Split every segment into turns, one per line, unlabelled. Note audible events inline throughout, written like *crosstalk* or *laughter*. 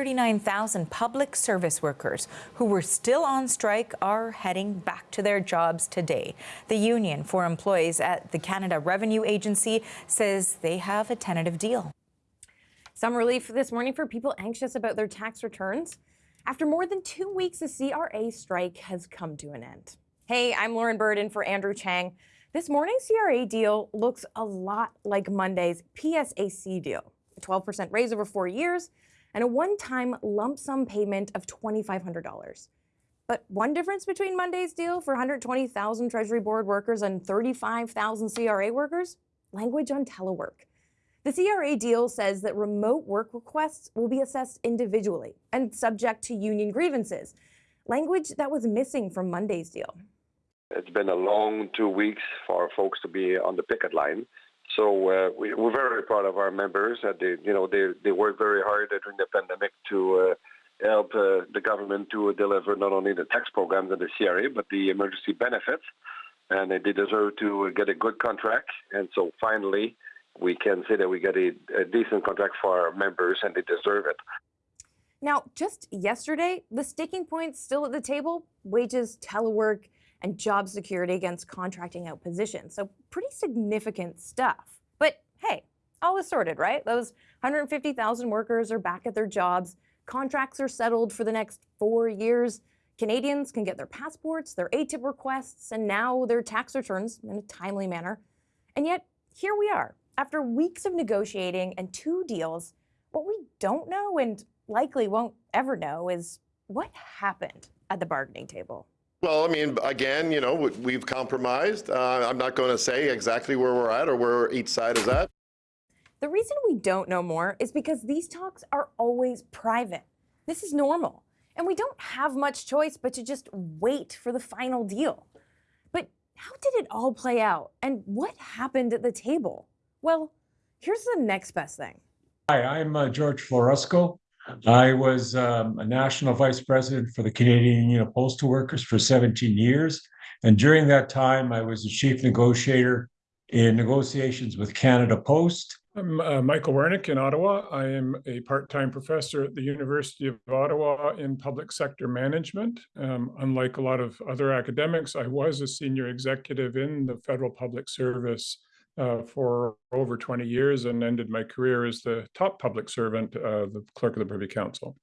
39,000 public service workers who were still on strike are heading back to their jobs today. The Union for Employees at the Canada Revenue Agency says they have a tentative deal.
Some relief this morning for people anxious about their tax returns. After more than two weeks, the CRA strike has come to an end. Hey, I'm Lauren Burden for Andrew Chang. This morning's CRA deal looks a lot like Monday's PSAC deal. A 12% raise over four years, and a one-time lump sum payment of $2,500. But one difference between Monday's deal for 120,000 Treasury Board workers and 35,000 CRA workers? Language on telework. The CRA deal says that remote work requests will be assessed individually and subject to union grievances, language that was missing from Monday's deal.
It's been a long two weeks for folks to be on the picket line. So uh, we, are very proud of our members. That they, you know, they they worked very hard during the pandemic to uh, help uh, the government to deliver not only the tax programs and the CRA, but the emergency benefits. And they deserve to get a good contract. And so finally, we can say that we get a, a decent contract for our members, and they deserve it.
Now, just yesterday, the sticking points still at the table: wages, telework and job security against contracting out positions. So pretty significant stuff. But hey, all is sorted, right? Those 150,000 workers are back at their jobs. Contracts are settled for the next four years. Canadians can get their passports, their ATIP requests, and now their tax returns in a timely manner. And yet, here we are. After weeks of negotiating and two deals, what we don't know and likely won't ever know is what happened at the bargaining table.
Well, I mean, again, you know, we've compromised. Uh, I'm not going to say exactly where we're at or where each side is at.
The reason we don't know more is because these talks are always private. This is normal. And we don't have much choice but to just wait for the final deal. But how did it all play out? And what happened at the table? Well, here's the next best thing.
Hi, I'm uh, George Floresco. I was um, a national vice president for the Canadian Union of Postal Workers for 17 years. And during that time, I was the chief negotiator in negotiations with Canada Post.
I'm uh, Michael Wernick in Ottawa. I am a part-time professor at the University of Ottawa in public sector management. Um, unlike a lot of other academics, I was a senior executive in the federal public service uh, for over 20 years and ended my career as the top public servant, uh, the clerk of the Privy Council.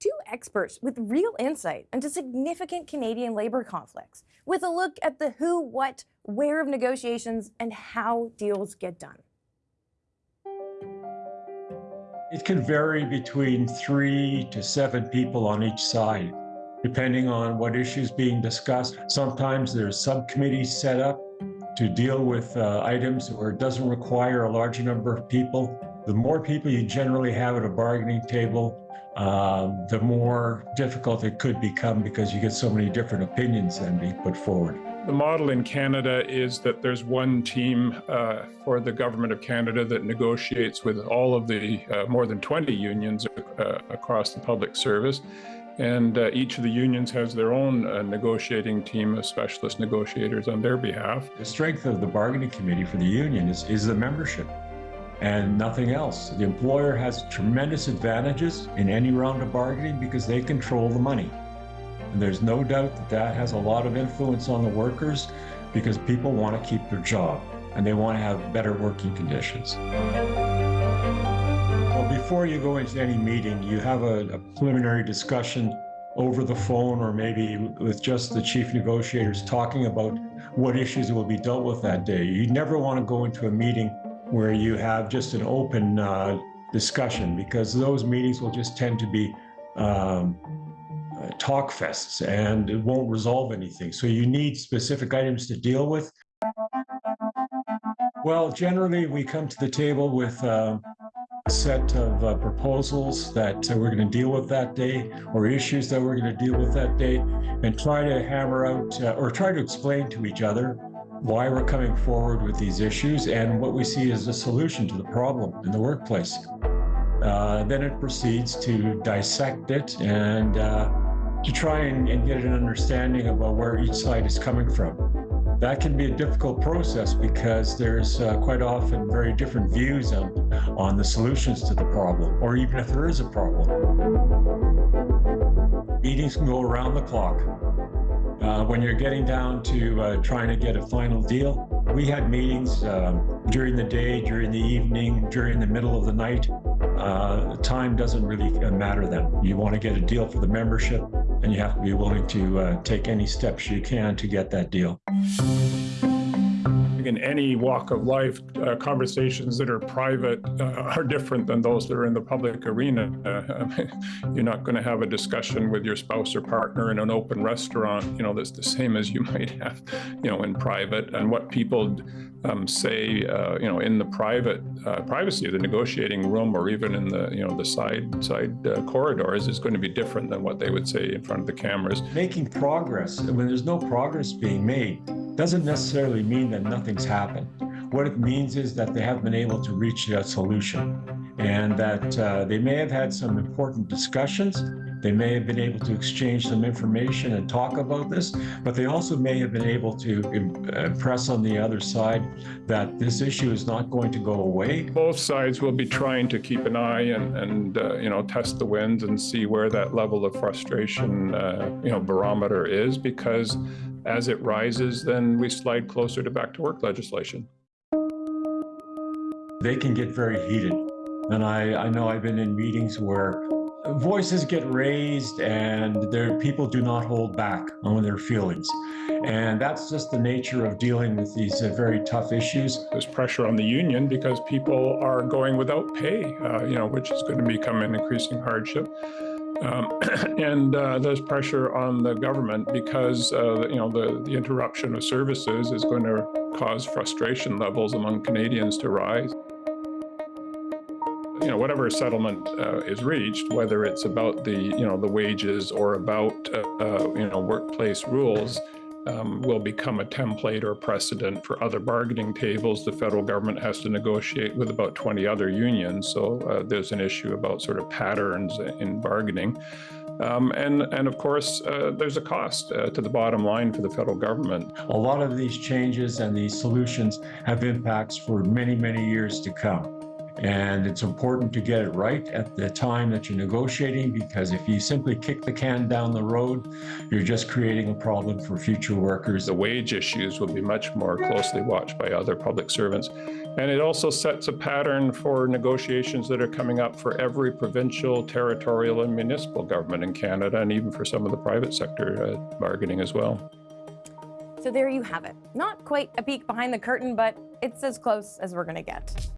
Two experts with real insight into significant Canadian labor conflicts, with a look at the who, what, where of negotiations and how deals get done.
It can vary between three to seven people on each side, depending on what issues being discussed. Sometimes there's subcommittees set up to deal with uh, items where it doesn't require a large number of people. The more people you generally have at a bargaining table, uh, the more difficult it could become because you get so many different opinions then being put forward.
The model in Canada is that there's one team uh, for the Government of Canada that negotiates with all of the uh, more than 20 unions uh, across the public service. And uh, each of the unions has their own uh, negotiating team of specialist negotiators on their behalf.
The strength of the bargaining committee for the union is, is the membership and nothing else. The employer has tremendous advantages in any round of bargaining because they control the money. And there's no doubt that that has a lot of influence on the workers because people want to keep their job and they want to have better working conditions before you go into any meeting, you have a, a, preliminary discussion over the phone or maybe with just the chief negotiators talking about what issues will be dealt with that day. You never want to go into a meeting where you have just an open uh, discussion because those meetings will just tend to be um, uh, talk fests and it won't resolve anything. So you need specific items to deal with. Well, generally we come to the table with uh, set of uh, proposals that uh, we're going to deal with that day or issues that we're going to deal with that day and try to hammer out uh, or try to explain to each other why we're coming forward with these issues and what we see as a solution to the problem in the workplace. Uh, then it proceeds to dissect it and uh, to try and, and get an understanding about where each side is coming from. That can be a difficult process because there's uh, quite often very different views on, on the solutions to the problem, or even if there is a problem. Meetings can go around the clock. Uh, when you're getting down to uh, trying to get a final deal, we had meetings um, during the day, during the evening, during the middle of the night. Uh, time doesn't really uh, matter then. You want to get a deal for the membership, and you have to be willing to uh, take any steps you can to get that deal. Bye.
In any walk of life, uh, conversations that are private uh, are different than those that are in the public arena. *laughs* Uh, you're not going to have a discussion with your spouse or partner in an open restaurant, you know, that's the same as you *laughs* might have, you know, in private. And what people um, say, uh, you know, in the private uh, privacy of the negotiating room or even in the, you know, the side side uh, corridors is going to be different than what they would say in front of the cameras.
Making progress, when there's no progress being made, doesn't necessarily mean that nothing's happened. What it means is that they have been able to reach a solution and that uh, they may have had some important discussions. They may have been able to exchange some information and talk about this, but they also may have been able to impress on the other side that this issue is not going to go away.
Both sides will be trying to keep an eye and, and uh, you know, test the winds and see where that level of frustration, uh, you know, barometer is because as it rises, then we slide closer to back to work legislation.
They can get very heated. And I, I know I've been in meetings where voices get raised and there people do not hold back on their feelings. And that's just the nature of dealing with these uh, very tough issues.
There's pressure on the union because people are going without pay, uh, you know, which is going to become an increasing hardship. Um, *clears throat* and uh, there's pressure on the government because uh, you know the, the interruption of services is going to cause frustration levels among Canadians to rise. You know, whatever settlement uh, is reached, whether it's about the you know the wages or about uh, uh, you know workplace rules, um, will become a template or precedent for other bargaining tables. The federal government has to negotiate with about 20 other unions. So uh, there's an issue about sort of patterns in bargaining. Um, and, and of course, uh, there's a cost uh, to the bottom line for the federal government.
A lot of these changes and these solutions have impacts for many, many years to come. And it's important to get it right at the time that you're negotiating because if you simply kick the can down the road, you're just creating a problem for future workers.
The wage issues will be much more closely watched by other public servants. And it also sets a pattern for negotiations that are coming up for every provincial, territorial, and municipal government in Canada, and even for some of the private sector uh, bargaining as well.
So there you have it. Not quite a peek behind the curtain, but it's as close as we're going to get.